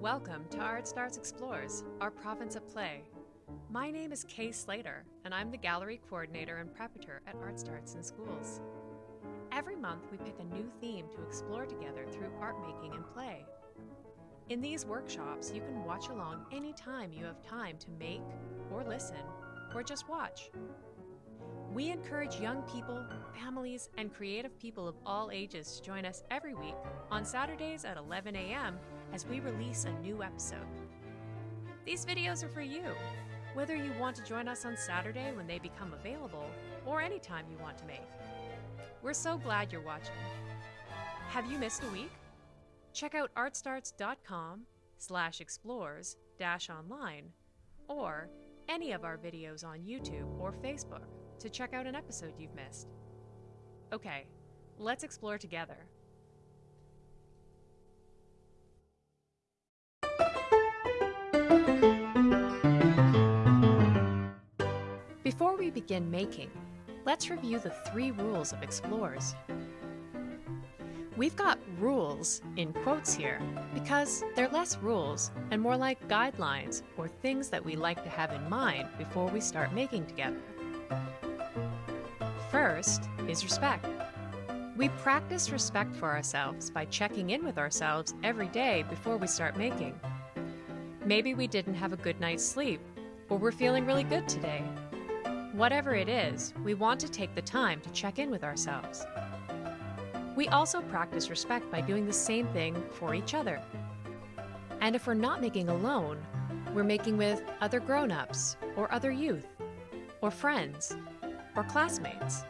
Welcome to Art Starts Explores, our province of play. My name is Kay Slater, and I'm the gallery coordinator and preparator at Art Starts in Schools. Every month, we pick a new theme to explore together through art making and play. In these workshops, you can watch along anytime you have time to make, or listen, or just watch. We encourage young people, families, and creative people of all ages to join us every week on Saturdays at 11 a.m. as we release a new episode. These videos are for you, whether you want to join us on Saturday when they become available or any time you want to make. We're so glad you're watching. Have you missed a week? Check out artstarts.com slash explores dash online or any of our videos on YouTube or Facebook to check out an episode you've missed. Okay, let's explore together. We begin making, let's review the three rules of explorers. We've got rules in quotes here because they're less rules and more like guidelines or things that we like to have in mind before we start making together. First is respect. We practice respect for ourselves by checking in with ourselves every day before we start making. Maybe we didn't have a good night's sleep, or we're feeling really good today. Whatever it is, we want to take the time to check in with ourselves. We also practice respect by doing the same thing for each other. And if we're not making alone, we're making with other grown ups, or other youth, or friends, or classmates.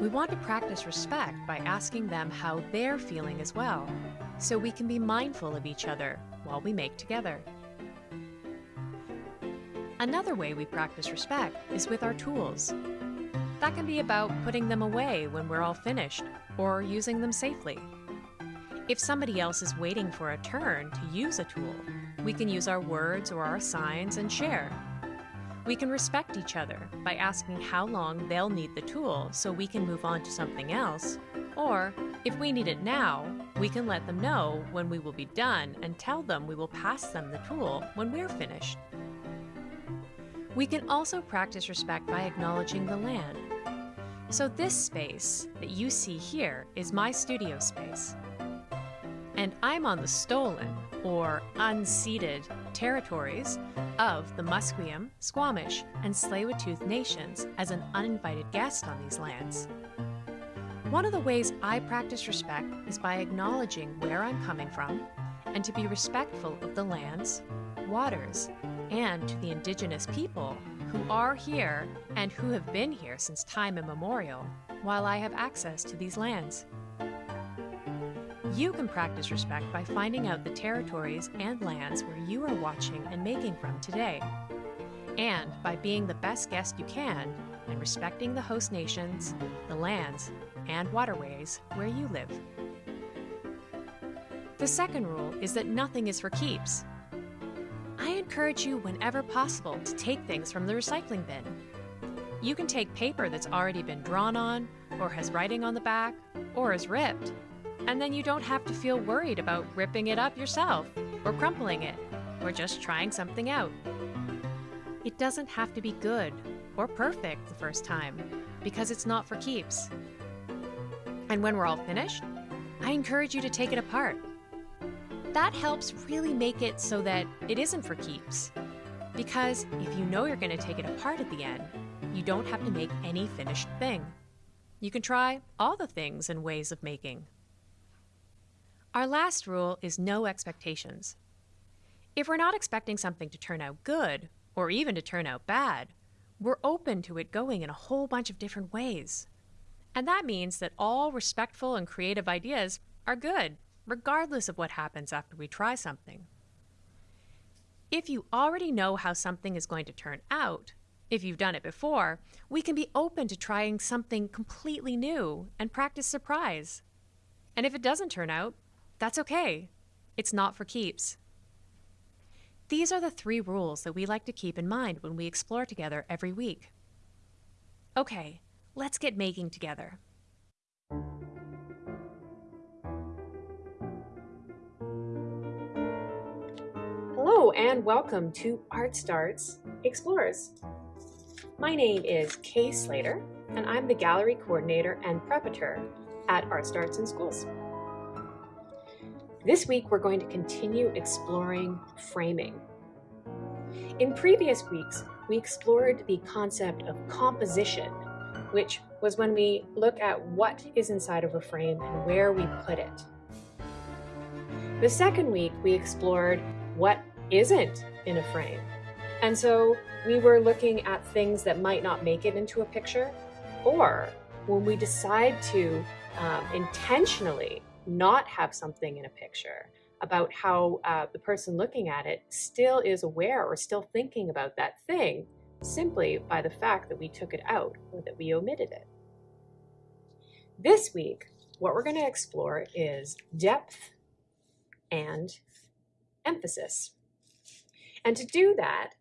We want to practice respect by asking them how they're feeling as well, so we can be mindful of each other while we make together. Another way we practice respect is with our tools. That can be about putting them away when we're all finished, or using them safely. If somebody else is waiting for a turn to use a tool, we can use our words or our signs and share. We can respect each other by asking how long they'll need the tool so we can move on to something else, or if we need it now, we can let them know when we will be done and tell them we will pass them the tool when we're finished. We can also practice respect by acknowledging the land. So this space that you see here is my studio space. And I'm on the stolen, or unceded, territories of the Musqueam, Squamish, and Tsleil-Waututh nations as an uninvited guest on these lands. One of the ways I practice respect is by acknowledging where I'm coming from and to be respectful of the lands, waters, and to the indigenous people who are here and who have been here since time immemorial while I have access to these lands. You can practice respect by finding out the territories and lands where you are watching and making from today, and by being the best guest you can and respecting the host nations, the lands, and waterways where you live. The second rule is that nothing is for keeps. Encourage you whenever possible to take things from the recycling bin. You can take paper that's already been drawn on, or has writing on the back, or is ripped, and then you don't have to feel worried about ripping it up yourself, or crumpling it, or just trying something out. It doesn't have to be good or perfect the first time, because it's not for keeps. And when we're all finished, I encourage you to take it apart. That helps really make it so that it isn't for keeps. Because if you know you're going to take it apart at the end, you don't have to make any finished thing. You can try all the things and ways of making. Our last rule is no expectations. If we're not expecting something to turn out good, or even to turn out bad, we're open to it going in a whole bunch of different ways. And that means that all respectful and creative ideas are good, regardless of what happens after we try something. If you already know how something is going to turn out, if you've done it before, we can be open to trying something completely new and practice surprise. And if it doesn't turn out, that's okay. It's not for keeps. These are the three rules that we like to keep in mind when we explore together every week. Okay, let's get making together. And welcome to Art Starts Explorers. My name is Kay Slater and I'm the gallery coordinator and preparator at Art Starts in Schools. This week we're going to continue exploring framing. In previous weeks, we explored the concept of composition, which was when we look at what is inside of a frame and where we put it. The second week, we explored what isn't in a frame. And so we were looking at things that might not make it into a picture, or when we decide to um, intentionally not have something in a picture, about how uh, the person looking at it still is aware or still thinking about that thing simply by the fact that we took it out or that we omitted it. This week, what we're going to explore is depth and emphasis. And to do that,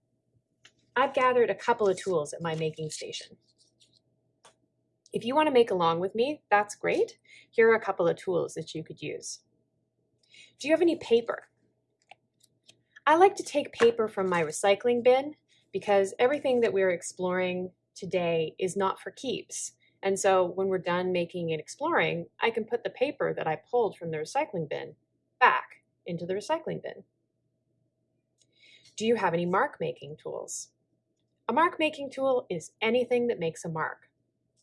I've gathered a couple of tools at my making station. If you want to make along with me, that's great. Here are a couple of tools that you could use. Do you have any paper? I like to take paper from my recycling bin because everything that we're exploring today is not for keeps. And so when we're done making and exploring, I can put the paper that I pulled from the recycling bin back into the recycling bin. Do you have any mark making tools? A mark making tool is anything that makes a mark.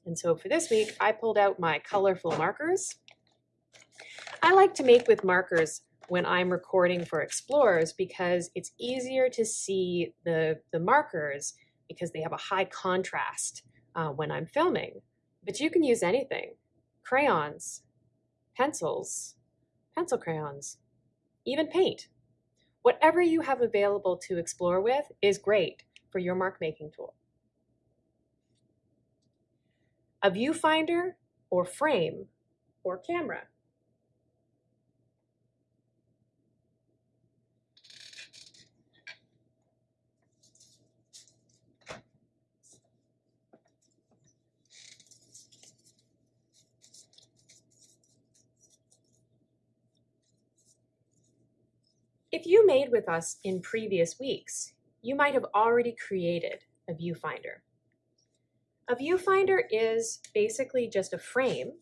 And so for this week, I pulled out my colorful markers. I like to make with markers when I'm recording for Explorers because it's easier to see the, the markers because they have a high contrast uh, when I'm filming. But you can use anything. Crayons, pencils, pencil crayons, even paint. Whatever you have available to explore with is great for your mark making tool. A viewfinder or frame or camera. If you made with us in previous weeks, you might have already created a viewfinder. A viewfinder is basically just a frame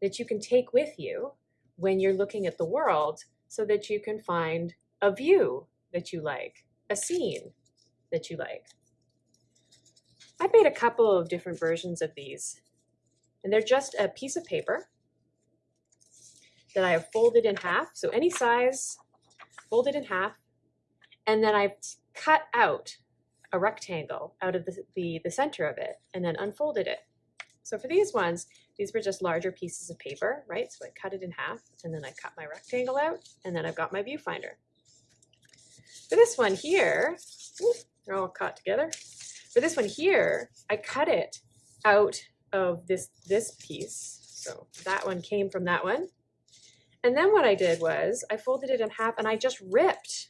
that you can take with you when you're looking at the world so that you can find a view that you like, a scene that you like. I've made a couple of different versions of these, and they're just a piece of paper that I have folded in half, so any size, folded in half, and then I've cut out a rectangle out of the, the, the center of it and then unfolded it. So for these ones, these were just larger pieces of paper, right? So I cut it in half and then I cut my rectangle out and then I've got my viewfinder. For this one here, they're all caught together. For this one here, I cut it out of this, this piece. So that one came from that one. And then what I did was I folded it in half and I just ripped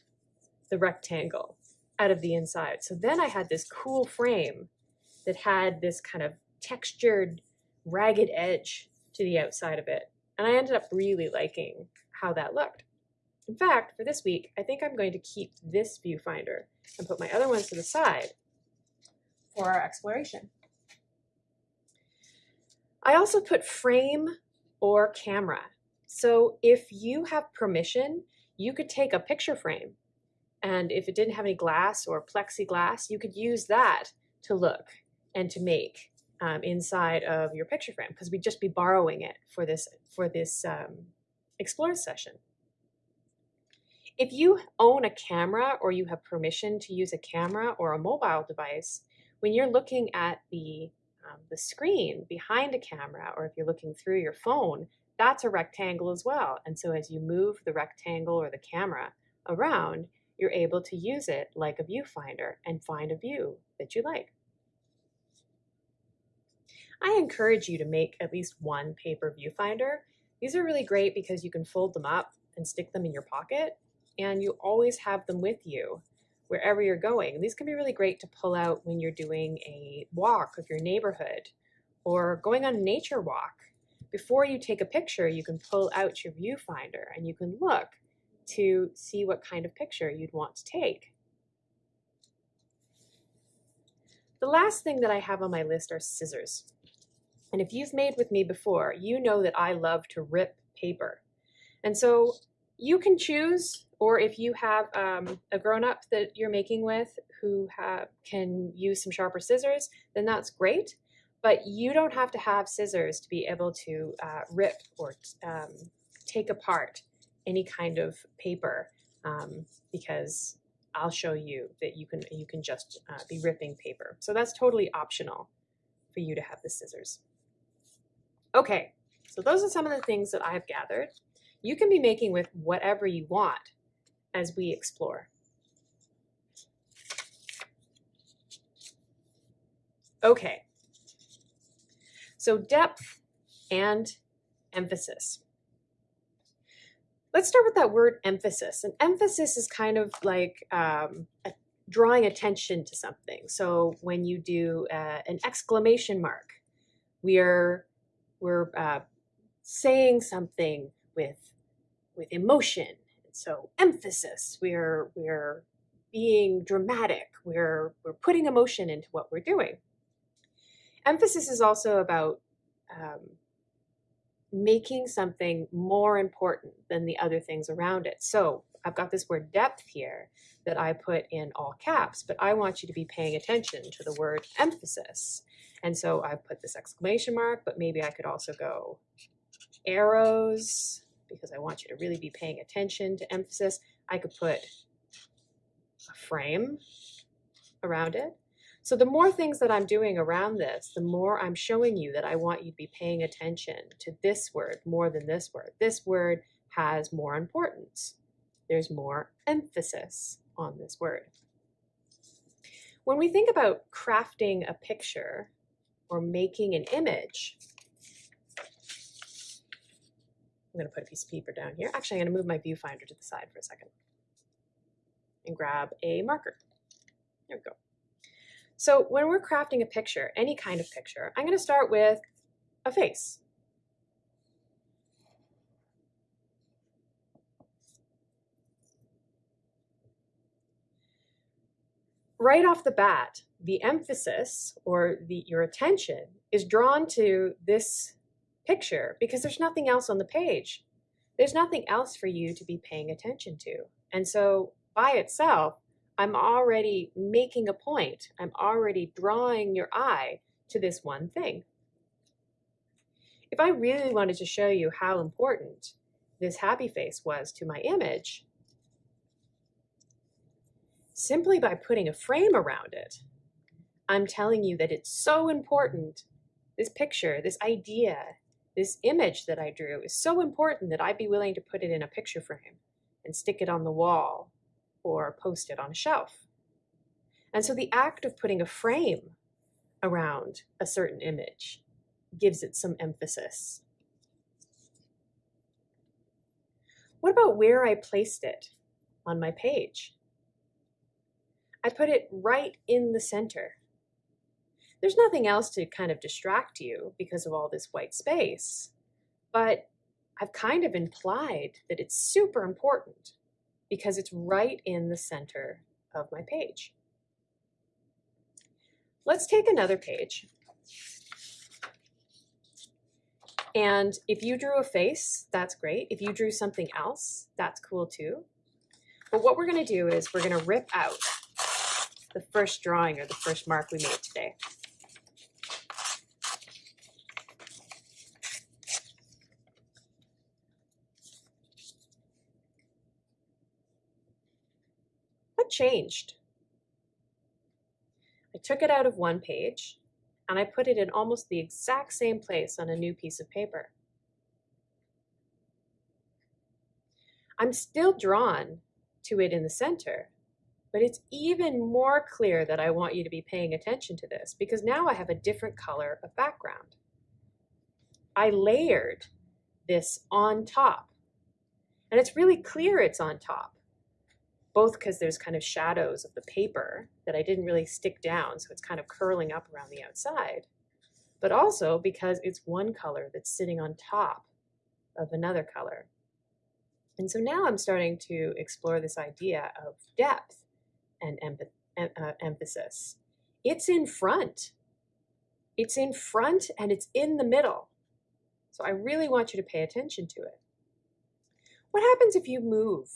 the rectangle out of the inside. So then I had this cool frame that had this kind of textured, ragged edge to the outside of it. And I ended up really liking how that looked. In fact, for this week, I think I'm going to keep this viewfinder and put my other ones to the side for our exploration. I also put frame or camera. So if you have permission, you could take a picture frame and if it didn't have any glass or plexiglass, you could use that to look and to make um, inside of your picture frame because we'd just be borrowing it for this for this um, explore session. If you own a camera or you have permission to use a camera or a mobile device, when you're looking at the um, the screen behind a camera or if you're looking through your phone, that's a rectangle as well. And so as you move the rectangle or the camera around, you're able to use it like a viewfinder and find a view that you like. I encourage you to make at least one paper viewfinder. These are really great because you can fold them up and stick them in your pocket and you always have them with you wherever you're going. These can be really great to pull out when you're doing a walk of your neighborhood or going on a nature walk before you take a picture, you can pull out your viewfinder and you can look to see what kind of picture you'd want to take. The last thing that I have on my list are scissors. And if you've made with me before, you know that I love to rip paper. And so you can choose, or if you have um, a grown-up that you're making with who have, can use some sharper scissors, then that's great. But you don't have to have scissors to be able to uh, rip or um, take apart any kind of paper um, because I'll show you that you can you can just uh, be ripping paper. So that's totally optional for you to have the scissors. Okay, so those are some of the things that I've gathered. You can be making with whatever you want as we explore. Okay, so depth and emphasis. Let's start with that word emphasis. And emphasis is kind of like um, a, drawing attention to something. So when you do uh, an exclamation mark, we are we're uh, saying something with with emotion. So emphasis. We're we're being dramatic. We're we're putting emotion into what we're doing. Emphasis is also about um, making something more important than the other things around it. So I've got this word depth here that I put in all caps, but I want you to be paying attention to the word emphasis. And so I've put this exclamation mark, but maybe I could also go arrows because I want you to really be paying attention to emphasis. I could put a frame around it. So the more things that I'm doing around this, the more I'm showing you that I want you to be paying attention to this word more than this word. This word has more importance. There's more emphasis on this word. When we think about crafting a picture or making an image, I'm going to put a piece of paper down here. Actually, I'm going to move my viewfinder to the side for a second and grab a marker. There we go. So when we're crafting a picture, any kind of picture, I'm going to start with a face. Right off the bat, the emphasis or the, your attention is drawn to this picture because there's nothing else on the page. There's nothing else for you to be paying attention to. And so by itself, I'm already making a point. I'm already drawing your eye to this one thing. If I really wanted to show you how important this happy face was to my image, simply by putting a frame around it, I'm telling you that it's so important. This picture, this idea, this image that I drew is so important that I'd be willing to put it in a picture frame and stick it on the wall or post it on a shelf. And so the act of putting a frame around a certain image gives it some emphasis. What about where I placed it on my page? I put it right in the center. There's nothing else to kind of distract you because of all this white space, but I've kind of implied that it's super important because it's right in the center of my page. Let's take another page. And if you drew a face, that's great. If you drew something else, that's cool too. But what we're gonna do is we're gonna rip out the first drawing or the first mark we made today. Changed. I took it out of one page and I put it in almost the exact same place on a new piece of paper. I'm still drawn to it in the center, but it's even more clear that I want you to be paying attention to this because now I have a different color of background. I layered this on top and it's really clear it's on top both because there's kind of shadows of the paper that I didn't really stick down, so it's kind of curling up around the outside, but also because it's one color that's sitting on top of another color. And so now I'm starting to explore this idea of depth and uh, emphasis it's in front. It's in front and it's in the middle. So I really want you to pay attention to it. What happens if you move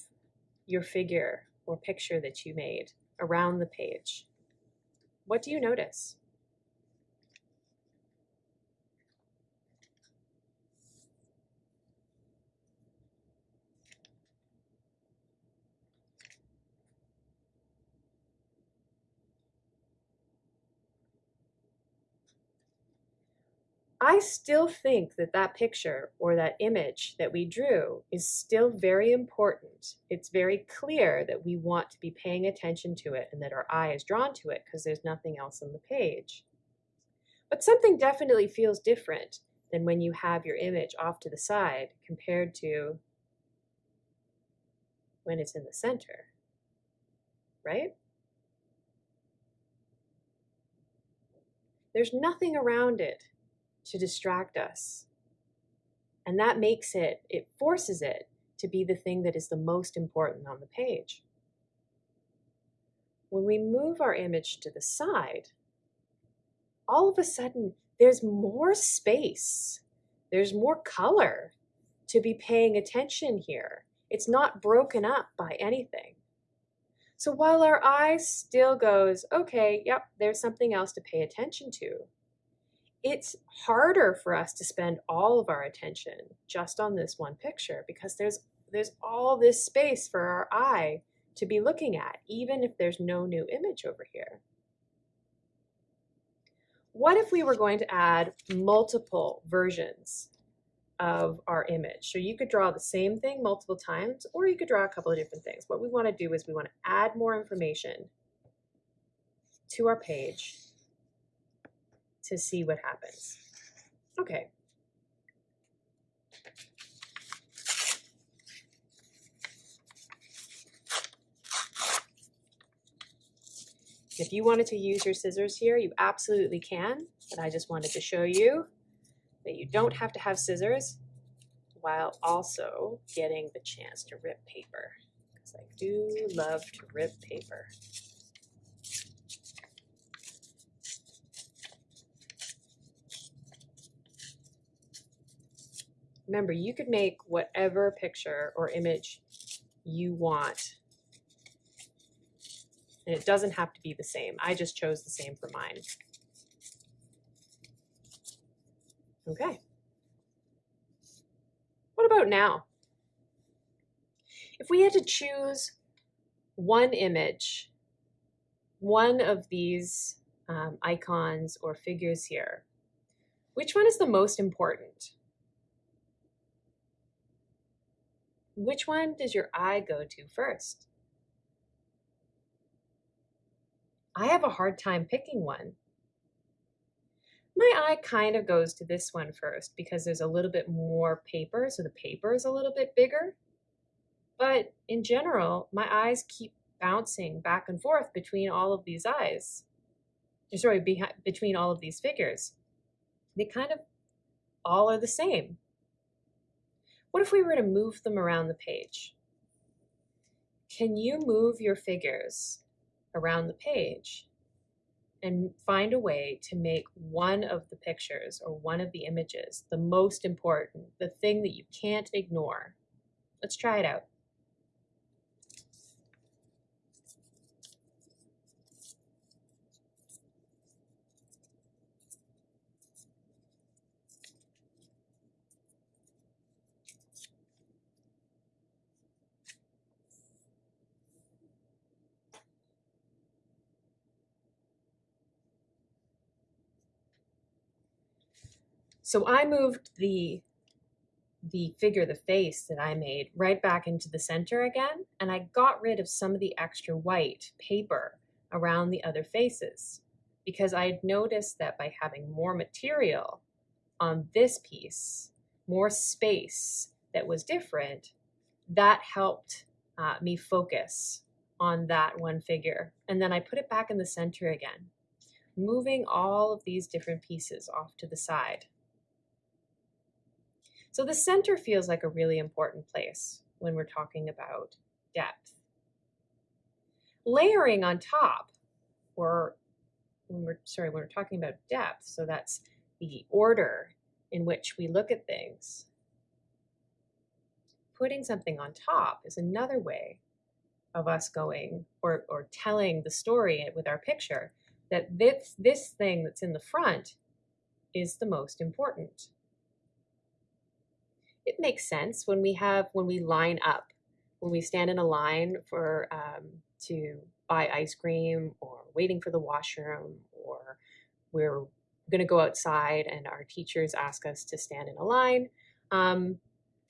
your figure or picture that you made around the page? What do you notice? I still think that that picture or that image that we drew is still very important. It's very clear that we want to be paying attention to it and that our eye is drawn to it because there's nothing else on the page. But something definitely feels different than when you have your image off to the side compared to when it's in the center, right? There's nothing around it to distract us. And that makes it, it forces it to be the thing that is the most important on the page. When we move our image to the side, all of a sudden there's more space, there's more color to be paying attention here. It's not broken up by anything. So while our eye still goes, okay, yep, there's something else to pay attention to, it's harder for us to spend all of our attention just on this one picture because there's there's all this space for our eye to be looking at, even if there's no new image over here. What if we were going to add multiple versions of our image? So you could draw the same thing multiple times, or you could draw a couple of different things. What we want to do is we want to add more information to our page to see what happens. Okay. If you wanted to use your scissors here, you absolutely can, but I just wanted to show you that you don't have to have scissors while also getting the chance to rip paper, because I do love to rip paper. Remember, you could make whatever picture or image you want. And it doesn't have to be the same. I just chose the same for mine. Okay. What about now? If we had to choose one image, one of these um, icons or figures here, which one is the most important? Which one does your eye go to first? I have a hard time picking one. My eye kind of goes to this one first because there's a little bit more paper, so the paper is a little bit bigger. But in general, my eyes keep bouncing back and forth between all of these eyes. Sorry, between all of these figures. They kind of all are the same. What if we were to move them around the page? Can you move your figures around the page and find a way to make one of the pictures or one of the images the most important, the thing that you can't ignore? Let's try it out. So I moved the the figure, the face that I made right back into the center again, and I got rid of some of the extra white paper around the other faces because I had noticed that by having more material on this piece, more space that was different, that helped uh, me focus on that one figure. And then I put it back in the center again, moving all of these different pieces off to the side. So the center feels like a really important place when we're talking about depth. Layering on top or when we're sorry, when we're talking about depth, so that's the order in which we look at things. Putting something on top is another way of us going or, or telling the story with our picture that this, this thing that's in the front is the most important. It makes sense when we have, when we line up, when we stand in a line for, um, to buy ice cream or waiting for the washroom or we're going to go outside and our teachers ask us to stand in a line. Um,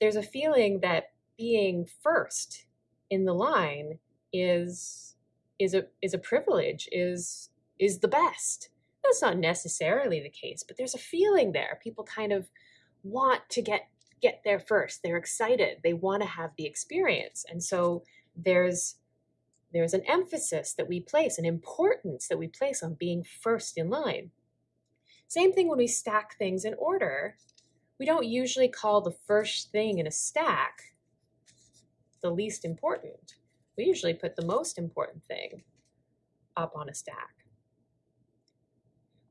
there's a feeling that being first in the line is is a is a privilege is is the best that's not necessarily the case but there's a feeling there people kind of want to get get there first. They're excited. They want to have the experience. And so there's there's an emphasis that we place an importance that we place on being first in line. Same thing when we stack things in order. We don't usually call the first thing in a stack the least important. We usually put the most important thing up on a stack.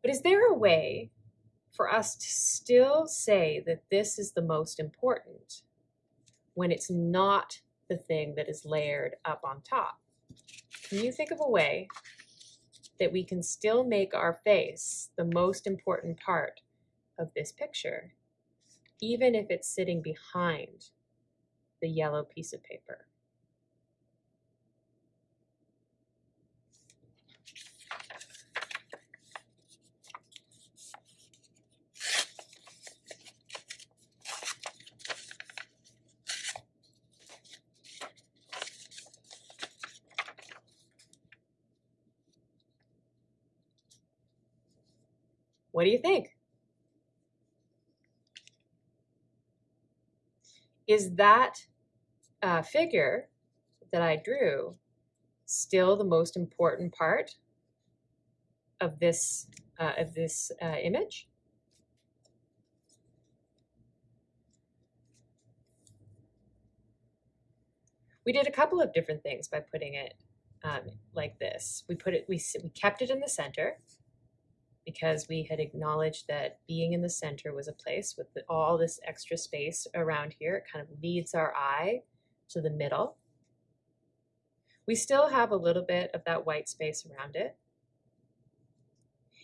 But is there a way for us to still say that this is the most important when it's not the thing that is layered up on top? Can you think of a way that we can still make our face the most important part of this picture, even if it's sitting behind the yellow piece of paper? What do you think? Is that uh, figure that I drew still the most important part of this uh, of this uh, image? We did a couple of different things by putting it um, like this. We put it, we, we kept it in the center because we had acknowledged that being in the center was a place with all this extra space around here. It kind of leads our eye to the middle. We still have a little bit of that white space around it.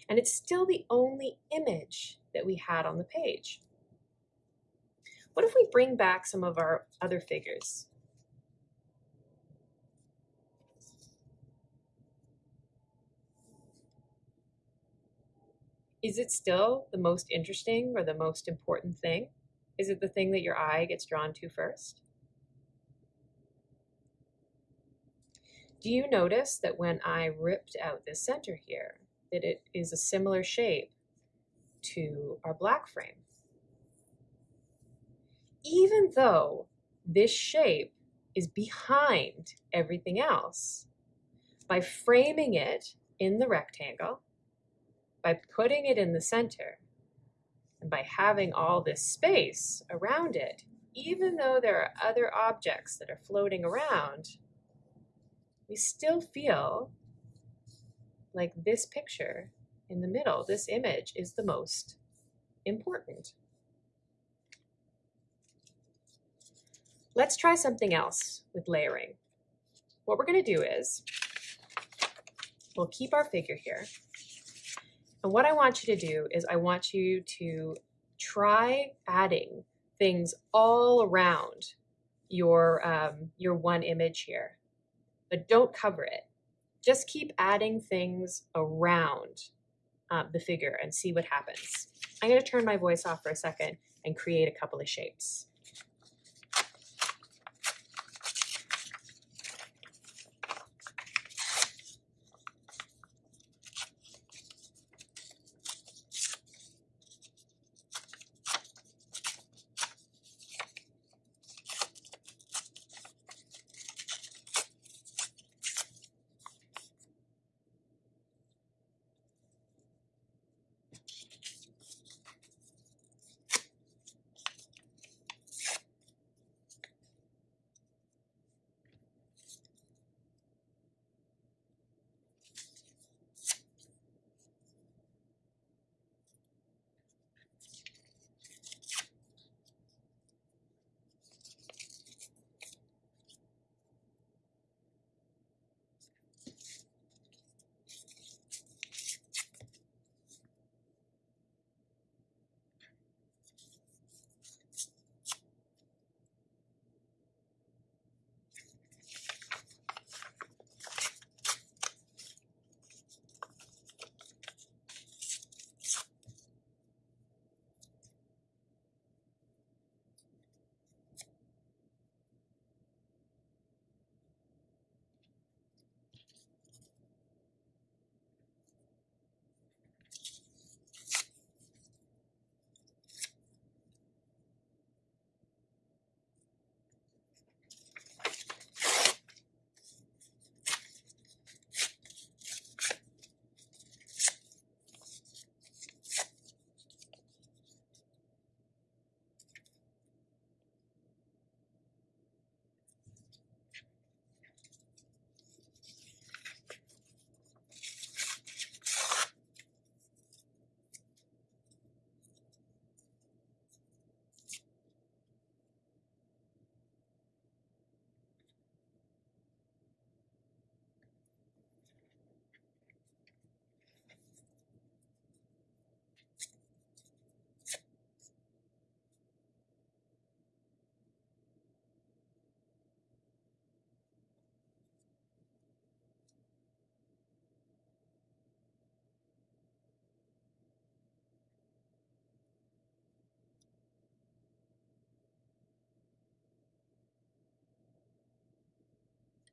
And it's still the only image that we had on the page. What if we bring back some of our other figures? Is it still the most interesting or the most important thing? Is it the thing that your eye gets drawn to first? Do you notice that when I ripped out this center here, that it is a similar shape to our black frame? Even though this shape is behind everything else, by framing it in the rectangle, by putting it in the center and by having all this space around it, even though there are other objects that are floating around, we still feel like this picture in the middle, this image is the most important. Let's try something else with layering. What we're going to do is we'll keep our figure here and what I want you to do is I want you to try adding things all around your, um, your one image here, but don't cover it. Just keep adding things around um, the figure and see what happens. I'm gonna turn my voice off for a second and create a couple of shapes.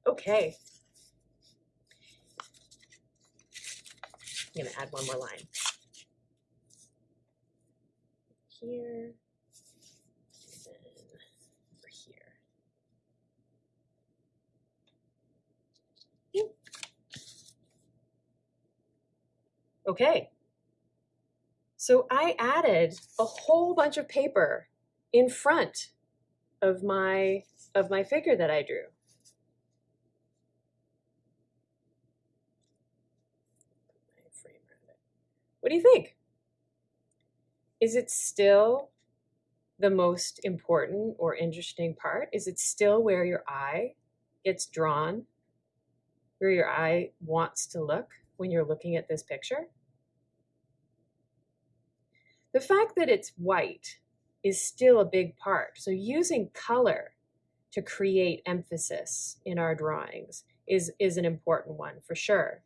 Okay. I'm gonna add one more line. Here. Okay. So I added a whole bunch of paper in front of my of my figure that I drew. What do you think? Is it still the most important or interesting part? Is it still where your eye gets drawn, where your eye wants to look when you're looking at this picture? The fact that it's white is still a big part. So using color to create emphasis in our drawings is, is an important one for sure.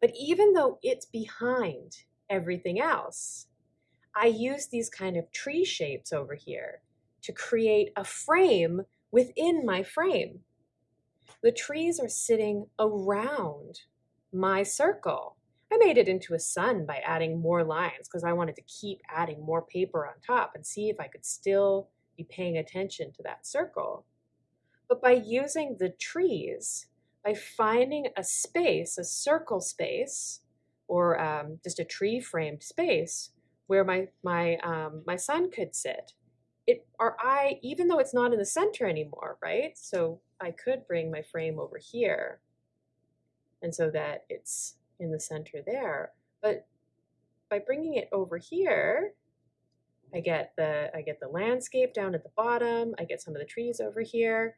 But even though it's behind everything else, I use these kind of tree shapes over here to create a frame within my frame. The trees are sitting around my circle. I made it into a sun by adding more lines because I wanted to keep adding more paper on top and see if I could still be paying attention to that circle. But by using the trees, by finding a space, a circle space, or um, just a tree framed space where my my um, my sun could sit. It our eye, even though it's not in the center anymore, right? So I could bring my frame over here, and so that it's in the center there. But by bringing it over here, I get the I get the landscape down at the bottom. I get some of the trees over here,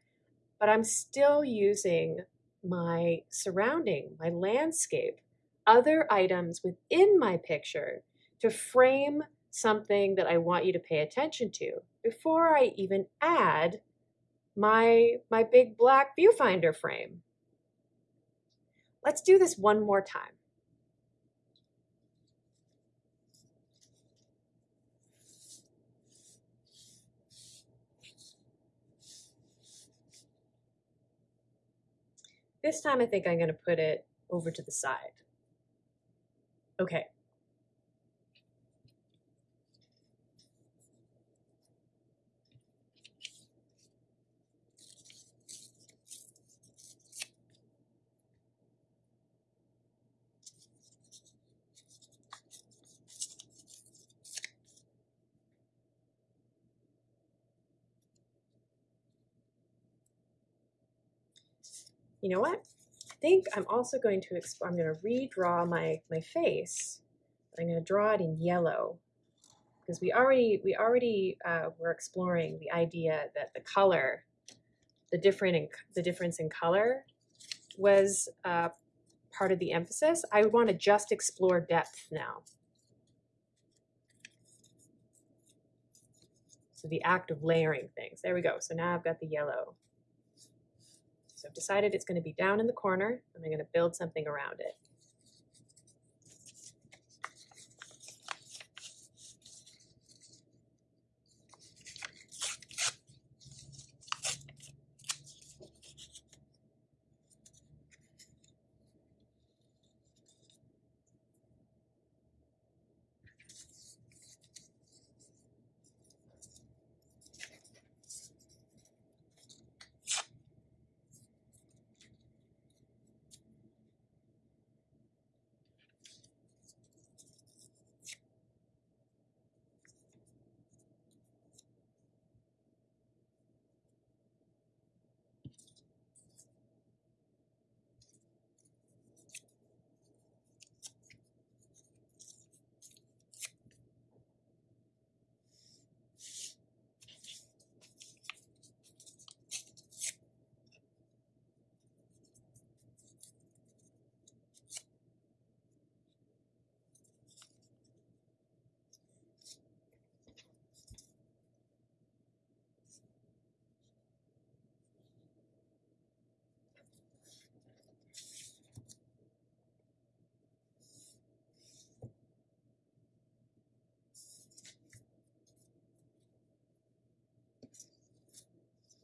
but I'm still using my surrounding, my landscape, other items within my picture to frame something that I want you to pay attention to before I even add my, my big black viewfinder frame. Let's do this one more time. This time I think I'm going to put it over to the side. Okay. You know what? I think I'm also going to, I'm going to redraw my, my face. I'm going to draw it in yellow because we already, we already uh, were exploring the idea that the color, the different, in, the difference in color was uh, part of the emphasis. I want to just explore depth now. So the act of layering things. There we go. So now I've got the yellow. So I've decided it's going to be down in the corner and I'm going to build something around it.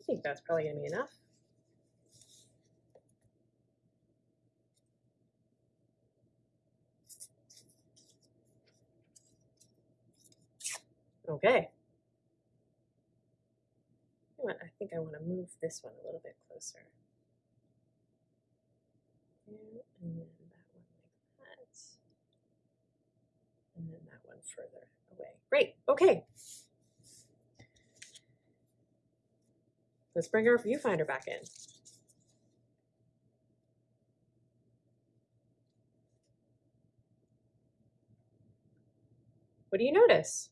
think that's probably going to be enough. Okay. I think I want to move this one a little bit closer. And then that one like that. And then that one further away. Great. Okay. Let's bring our viewfinder back in. What do you notice?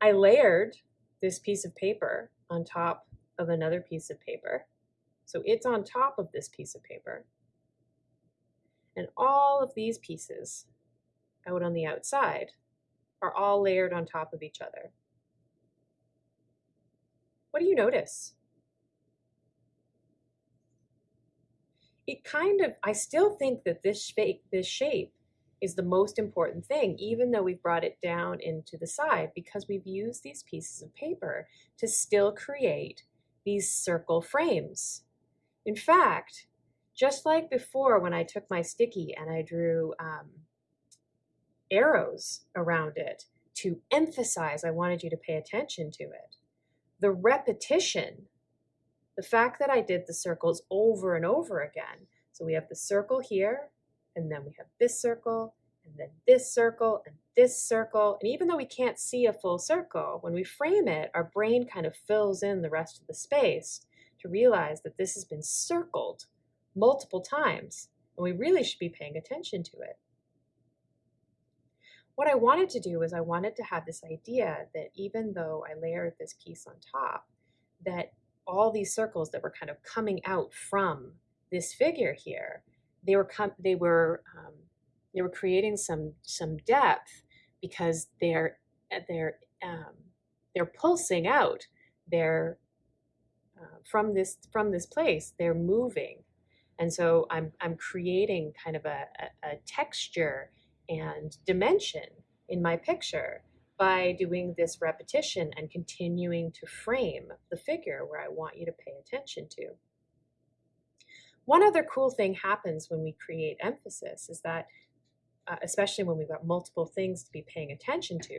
I layered this piece of paper on top of another piece of paper. So it's on top of this piece of paper. And all of these pieces out on the outside are all layered on top of each other. What do you notice? It kind of, I still think that this shape, this shape is the most important thing, even though we've brought it down into the side, because we've used these pieces of paper to still create these circle frames. In fact, just like before when I took my sticky and I drew um, arrows around it to emphasize I wanted you to pay attention to it, the repetition, the fact that I did the circles over and over again, so we have the circle here, and then we have this circle, and then this circle, and this circle. And even though we can't see a full circle, when we frame it, our brain kind of fills in the rest of the space to realize that this has been circled multiple times, and we really should be paying attention to it. What I wanted to do was I wanted to have this idea that even though I layered this piece on top, that all these circles that were kind of coming out from this figure here they were com- they were um, they were creating some some depth because they're uh, they're um, they're pulsing out they're uh, from this from this place they're moving. And so I'm I'm creating kind of a, a, a texture and dimension in my picture by doing this repetition and continuing to frame the figure where I want you to pay attention to. One other cool thing happens when we create emphasis is that, uh, especially when we've got multiple things to be paying attention to,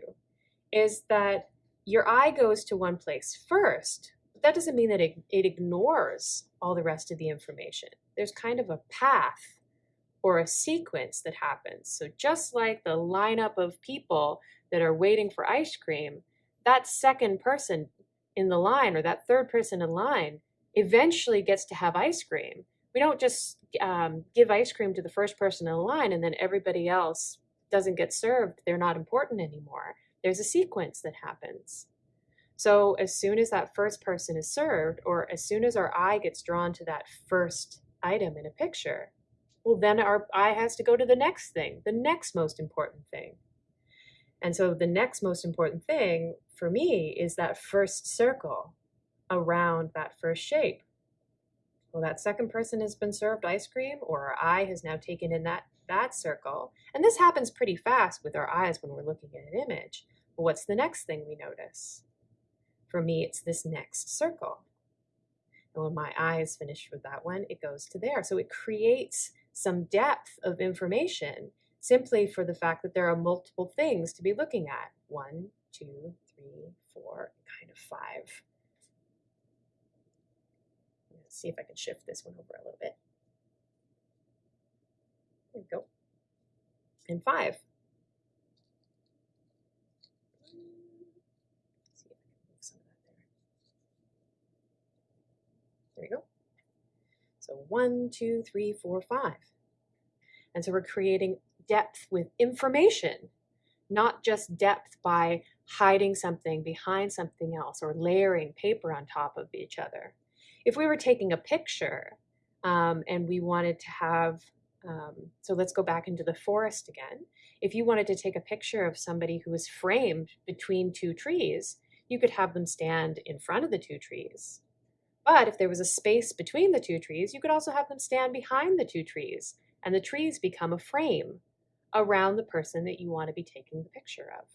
is that your eye goes to one place first, but that doesn't mean that it, it ignores all the rest of the information. There's kind of a path or a sequence that happens. So just like the lineup of people that are waiting for ice cream, that second person in the line or that third person in line eventually gets to have ice cream we don't just um, give ice cream to the first person in the line and then everybody else doesn't get served. They're not important anymore. There's a sequence that happens. So as soon as that first person is served, or as soon as our eye gets drawn to that first item in a picture, well, then our eye has to go to the next thing, the next most important thing. And so the next most important thing for me is that first circle around that first shape. Well, that second person has been served ice cream or our eye has now taken in that, that circle. And this happens pretty fast with our eyes when we're looking at an image. But what's the next thing we notice? For me, it's this next circle. And when my eye is finished with that one, it goes to there. So it creates some depth of information simply for the fact that there are multiple things to be looking at. One, two, three, four, kind of five Let's see if I can shift this one over a little bit. There we go. And five. There we go. So one, two, three, four, five. And so we're creating depth with information, not just depth by hiding something behind something else or layering paper on top of each other if we were taking a picture um, and we wanted to have, um, so let's go back into the forest again. If you wanted to take a picture of somebody who was framed between two trees, you could have them stand in front of the two trees. But if there was a space between the two trees, you could also have them stand behind the two trees, and the trees become a frame around the person that you want to be taking the picture of.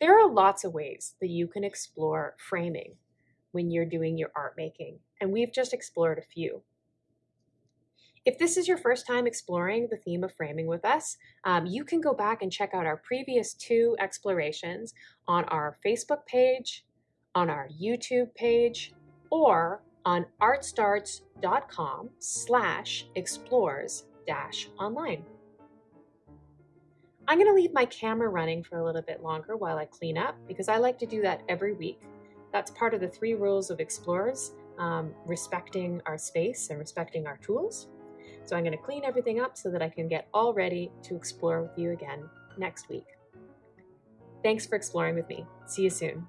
There are lots of ways that you can explore framing when you're doing your art making, and we've just explored a few. If this is your first time exploring the theme of framing with us, um, you can go back and check out our previous two explorations on our Facebook page, on our YouTube page, or on artstarts.com slash explores dash online. I'm going to leave my camera running for a little bit longer while I clean up because I like to do that every week. That's part of the three rules of explorers, um, respecting our space and respecting our tools. So I'm going to clean everything up so that I can get all ready to explore with you again next week. Thanks for exploring with me. See you soon.